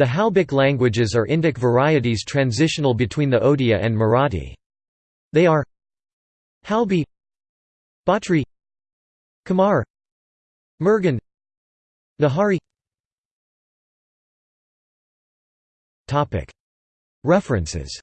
The Halbic languages are Indic varieties transitional between the Odia and Marathi. They are Halbi Bhatri Kamar Mirgan Nahari. References.